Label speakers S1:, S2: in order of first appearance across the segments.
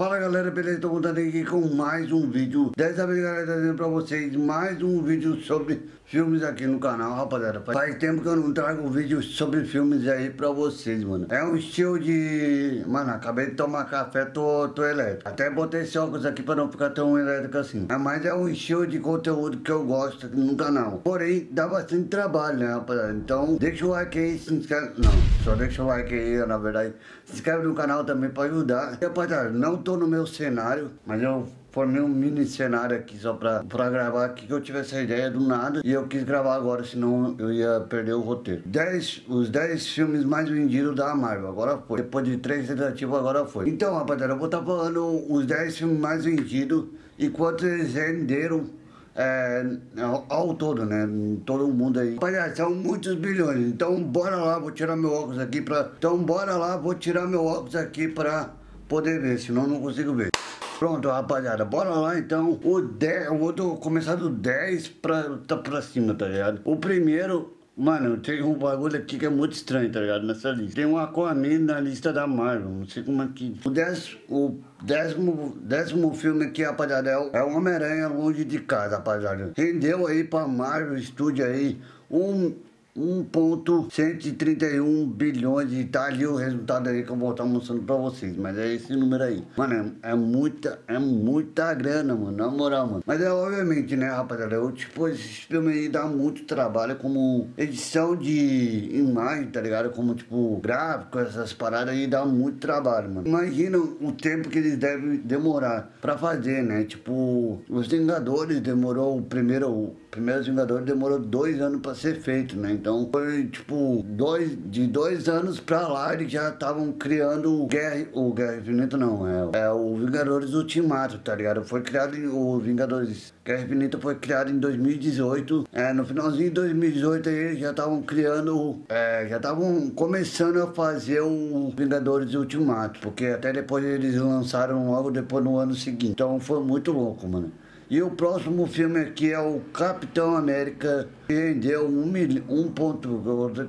S1: Fala galera, beleza? Tô voltando aqui com mais um vídeo. Dessa vez galera, trazendo pra vocês mais um vídeo sobre filmes aqui no canal, rapaziada. Faz tempo que eu não trago vídeo sobre filmes aí pra vocês, mano. É um estilo de... Mano, acabei de tomar café, tô, tô elétrico. Até botei esse óculos aqui pra não ficar tão elétrico assim. Mas é um estilo de conteúdo que eu gosto aqui no canal. Porém, dá bastante trabalho, né, rapaziada? Então, deixa o like aí, se inscreve. Não, só deixa o like aí, na verdade. Se inscreve no canal também pra ajudar. E, Rapaziada, não tô no meu cenário, mas eu formei um mini cenário aqui só pra, pra gravar aqui que eu tive essa ideia do nada e eu quis gravar agora, senão eu ia perder o roteiro. Dez, os 10 filmes mais vendidos da Marvel, agora foi. Depois de três tentativas, agora foi. Então, rapaziada, eu vou estar tá falando os 10 filmes mais vendidos e quanto eles renderam é, ao todo, né? Todo mundo aí. Rapaziada, são muitos bilhões. Então, bora lá, vou tirar meu óculos aqui pra... Então, bora lá, vou tirar meu óculos aqui pra poder ver, senão não consigo ver. Pronto, rapaziada, bora lá então. O 10, eu vou começar do 10 pra, tá pra cima, tá ligado? O primeiro, mano, tem um bagulho aqui que é muito estranho, tá ligado? Nessa lista. Tem um Aquaman na lista da Marvel, não sei como é que... O o décimo, décimo filme aqui, rapaziada, é o, é Homem-Aranha Longe de Casa, rapaziada. Rendeu aí pra Marvel Studio aí um 1.131 bilhões e tá ali o resultado aí que eu vou estar mostrando pra vocês. Mas é esse número aí. Mano, é, é muita, é muita grana, mano. Na moral, mano. Mas é obviamente, né, rapaziada? Eu, tipo, esse filme aí dá muito trabalho como edição de imagem, tá ligado? Como, tipo, gráfico, essas paradas aí dá muito trabalho, mano. Imagina o tempo que eles devem demorar pra fazer, né? Tipo, os Vingadores demorou o primeiro Primeiros Vingadores demorou dois anos pra ser feito, né? Então foi tipo, dois, de dois anos pra lá eles já estavam criando o Guerra, o Guerra Infinita não, é, é o Vingadores Ultimato, tá ligado? Foi criado o Vingadores Guerra Infinita foi criado em 2018, é, no finalzinho de 2018 aí eles já estavam criando, é, já estavam começando a fazer o Vingadores Ultimato, porque até depois eles lançaram logo depois no ano seguinte, então foi muito louco, mano. E o próximo filme aqui é o Capitão América, que rendeu um, mil, um ponto,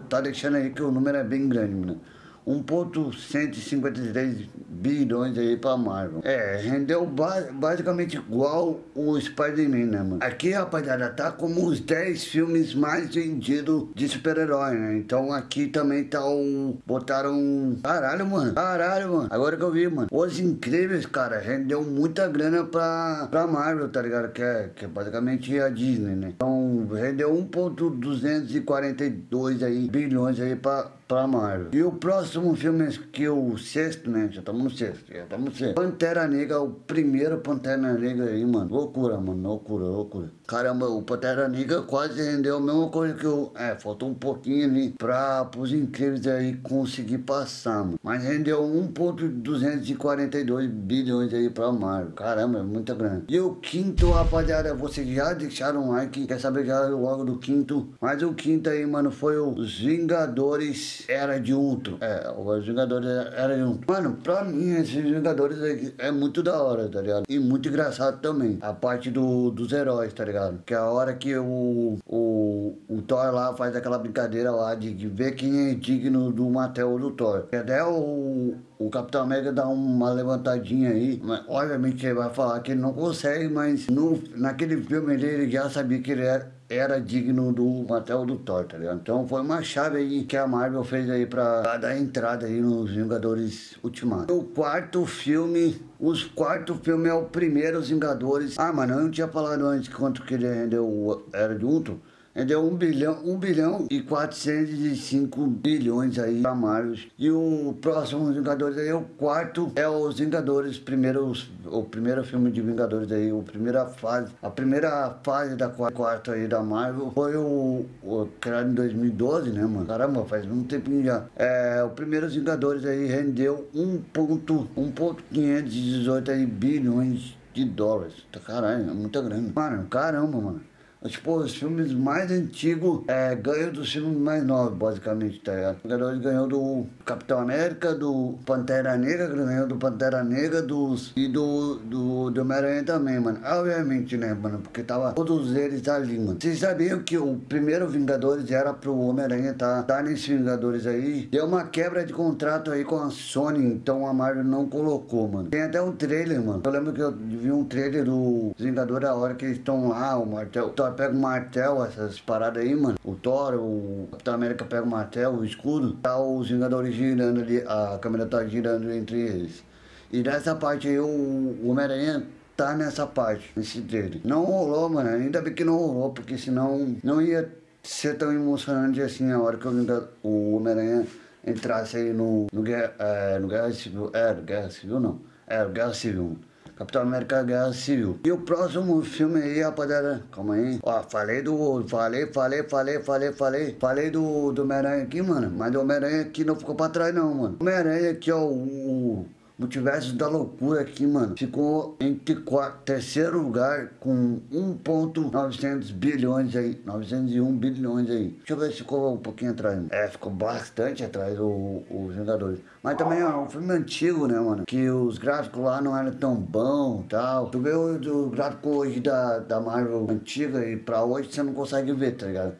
S1: tá deixando aí que o número é bem grande, mano. 1.153 bilhões aí pra Marvel. É, rendeu ba basicamente igual o Spider-Man, né, mano? Aqui, rapaziada, tá como os 10 filmes mais vendidos de super-herói, né? Então aqui também tá o... Botaram... Caralho, mano. Caralho, mano. Agora que eu vi, mano. Os Incríveis, cara, rendeu muita grana pra, pra Marvel, tá ligado? Que é, que é basicamente a Disney, né? Então rendeu 1.242 aí bilhões aí pra pra Marvel. E o próximo filme que o sexto, né? Já estamos no sexto, já estamos no sexto. Pantera Negra, o primeiro Pantera Negra aí, mano. Loucura, mano, loucura, loucura. Caramba, o Pantera Negra quase rendeu a mesma coisa que o... É, faltou um pouquinho ali pra os incríveis aí conseguir passar, mano. Mas rendeu 1.242 bilhões aí pra Marvel. Caramba, é muita grana. E o quinto, rapaziada, vocês já deixaram um like, quer saber já logo do quinto? Mas o quinto aí, mano, foi os Vingadores era de Ultron. É, os Vingadores era de Ultron. Mano, pra mim, esses Vingadores é, é, muito da hora, tá ligado? E muito engraçado também. A parte do, dos heróis, tá ligado? Que é a hora que o, o, o Thor lá faz aquela brincadeira lá de, ver quem é digno do martelo do Thor. E até o, o Capitão América dá uma levantadinha aí, mas obviamente ele vai falar que ele não consegue, mas no, naquele filme ele já sabia que ele era era digno do Matel do Thor, tá ligado? Então foi uma chave aí que a Marvel fez aí pra dar entrada aí nos Vingadores Ultimato. O quarto filme, os quarto filme é o primeiro Vingadores. Ah, mano, eu não tinha falado antes quanto que ele rendeu o Era de Ultron. Entendeu? 1 bilhão, 1 bilhão e 405 bilhões aí Marvel. E o próximo Vingadores aí, o quarto é os Vingadores, primeiro, o primeiro filme de Vingadores aí, a primeira fase, a primeira fase da quarta aí da Marvel foi o, o criado em 2012, né, mano? Caramba, faz um tempinho já. É, o primeiro Vingadores aí rendeu 1.518 bilhões de dólares. Caralho, é muita grana. Mano, caramba, mano. Tipo, os filmes mais antigos é, ganham dos filmes mais novos, basicamente, tá ligado? O Vingadores ganhou do Capitão América, do Pantera Negra, ganhou do Pantera Negra dos, e do, do, Homem-Aranha também, mano. Obviamente, né, mano? Porque tava todos eles ali, mano. Vocês sabiam que o primeiro Vingadores era pro Homem-Aranha tá, tá nesses Vingadores aí? Deu uma quebra de contrato aí com a Sony, então a Marvel não colocou, mano. Tem até um trailer, mano. Eu lembro que eu vi um trailer do Vingador a hora que eles estão lá, o martelo. O Thor pega o martelo, essas paradas aí, mano. O Thor, o Capitão América pega o martelo, o escudo. Tá os Vingadores girando ali, a câmera tá girando entre eles. E nessa parte aí, o Homem-Aranha tá nessa parte, nesse trailer. Não rolou, mano. Ainda bem que não rolou, porque senão não ia ser tão emocionante assim a hora que o Homem-Aranha entrasse aí no, no, guerra, é, no Guerra Civil. É, no Guerra Civil não. É, Guerra Civil. Capitão América Guerra Civil. E o próximo filme aí, rapaziada, calma aí. Ó, falei do. Falei, falei, falei, falei, falei. Falei do, do Homem-Aranha aqui, mano. Mas o Homem-Aranha aqui não ficou pra trás, não, mano. Homem-Aranha aqui, ó, o Multiverso da Loucura aqui, mano, ficou quarto, terceiro lugar com 1.900 bilhões aí, 901 bilhões aí. Deixa eu ver se ficou um pouquinho atrás. É, ficou bastante atrás o, o Vingadores. Mas também é um filme antigo, né, mano? Que os gráficos lá não eram tão bons e tal. Tu vê o, o gráfico hoje da, da Marvel antiga e pra hoje você não consegue ver, tá ligado?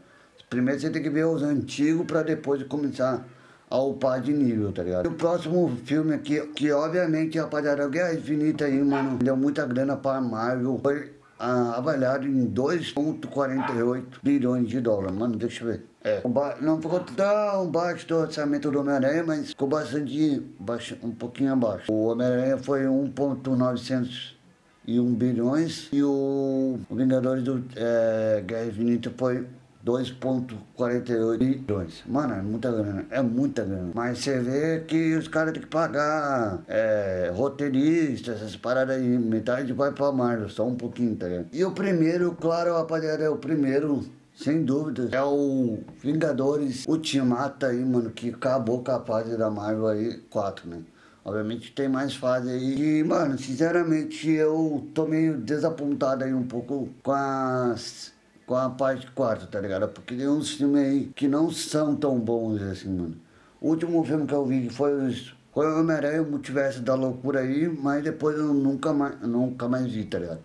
S1: Primeiro você tem que ver os antigos pra depois começar ao par de nível, tá ligado? E o próximo filme aqui, que obviamente, rapaziada, Guerra Infinita aí, mano, deu muita grana pra Marvel. Foi ah, avaliado em 2,48 bilhões de dólares. Mano, deixa eu ver. É, não ficou tão baixo do orçamento do Homem-Aranha, mas ficou bastante, baixo, um pouquinho abaixo. O Homem-Aranha foi 1,901 bilhões e o, Vingadores do é, Guerra Infinita foi 2,48 bilhões. Mano, é muita grana, é muita grana. Mas você vê que os caras têm que pagar é, roteiristas, essas paradas aí. Metade vai pra Marvel, só um pouquinho, tá ligado? E o primeiro, claro, rapaziada, é o primeiro. Sem dúvida, é o Vingadores Ultimata aí, mano, que acabou com a fase da Marvel aí, 4, né? Obviamente tem mais fase aí. E, mano, sinceramente, eu tô meio desapontado aí um pouco com as com a parte 4, tá ligado? Porque tem uns filmes aí que não são tão bons assim, mano. O último filme que eu vi foi. Foi o Homem-Aranha, o Multiverso da Loucura aí, mas depois eu nunca mais, nunca mais vi, tá ligado?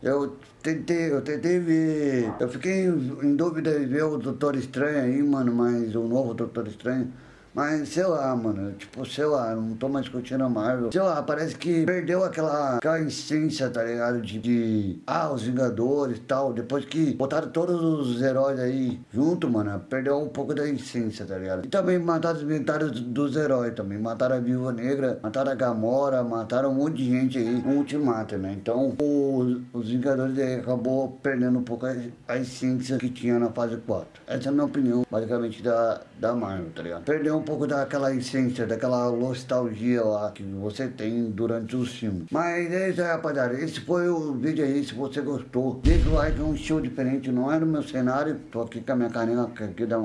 S1: Eu tentei, eu tentei ver. Eu fiquei em dúvida de ver o Doutor Estranho aí, mano, mas o novo Doutor Estranho. Mas sei lá, mano, tipo, sei lá, não tô mais curtindo a Marvel. Sei lá, parece que perdeu aquela, aquela essência, tá ligado? De, de ah, os Vingadores e tal. Depois que botaram todos os heróis aí junto, mano, perdeu um pouco da essência, tá ligado? E também mataram os inventários dos heróis também. Mataram a Viúva Negra, mataram a Gamora, mataram um monte de gente aí no Ultimato, né? Então, os, os Vingadores aí acabou perdendo um pouco a, a essência que tinha na fase 4. Essa é a minha opinião, basicamente, da, da Marvel, tá ligado? Perdeu um pouco daquela essência, daquela nostalgia lá que você tem durante os filmes. Mas é isso aí, rapaziada. Esse foi o vídeo aí. Se você gostou, deixa o like, é um show diferente. Não é no meu cenário. Tô aqui com a minha caneca aqui da.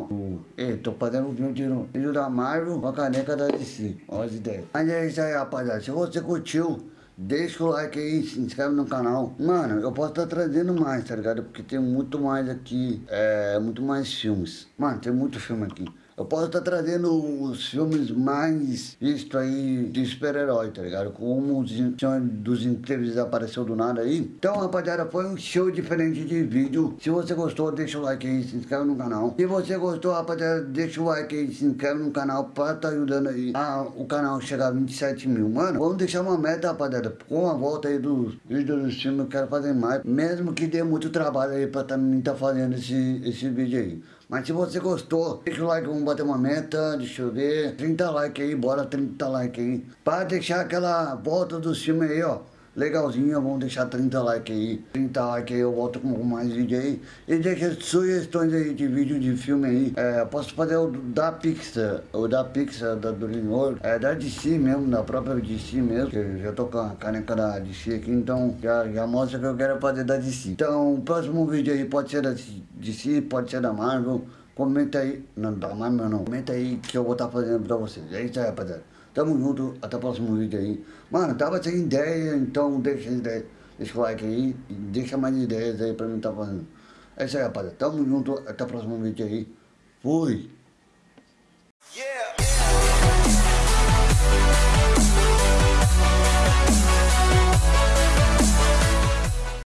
S1: Ei, tô fazendo um vídeo, vídeo da Marvel com a caneca da DC. Olha as ideias. Mas é isso aí, rapaziada. Se você curtiu. Deixa o like aí, se inscreve no canal. Mano, eu posso estar tá trazendo mais, tá ligado? Porque tem muito mais aqui, é, muito mais filmes. Mano, tem muito filme aqui. Eu posso estar trazendo os filmes mais vistos aí de super-herói, tá ligado? Como o Senhor dos Incríveis apareceu do nada aí. Então, rapaziada, foi um show diferente de vídeo. Se você gostou, deixa o like aí, se inscreve no canal. Se você gostou, rapaziada, deixa o like aí, se inscreve no canal pra tá ajudando aí a, o canal chegar a 27 mil. Mano, vamos deixar uma meta, rapaziada. Com a volta aí dos vídeos dos filmes, eu quero fazer mais. Mesmo que dê muito trabalho aí pra também tá fazendo esse, esse vídeo aí. Mas se você gostou, deixa o like, vamos bater uma meta, deixa eu ver. 30 likes aí, bora 30 likes aí. Pra deixar aquela volta do filme aí, ó legalzinha, vamos deixar 30 likes aí. 30 likes aí, eu volto com mais vídeo aí. E deixa sugestões aí de vídeo de filme aí. É, posso fazer o da Pixar, o da Pixar, da DreamWorks, é da DC mesmo, da própria DC mesmo. Eu já tô com a caneca da DC aqui, então já, já mostra que eu quero fazer da DC. Então, o próximo vídeo aí pode ser da DC, pode ser da Marvel. Comenta aí, não da Marvel não, comenta aí que eu vou estar tá fazendo pra vocês. É isso aí, rapaziada. Tamo junto, até o próximo vídeo aí. Mano, tava sem ideia, então deixa. Deixa o like aí e deixa mais ideias aí pra mim tá fazendo. É isso aí, rapaziada. Tamo junto. Até o próximo vídeo aí. Fui.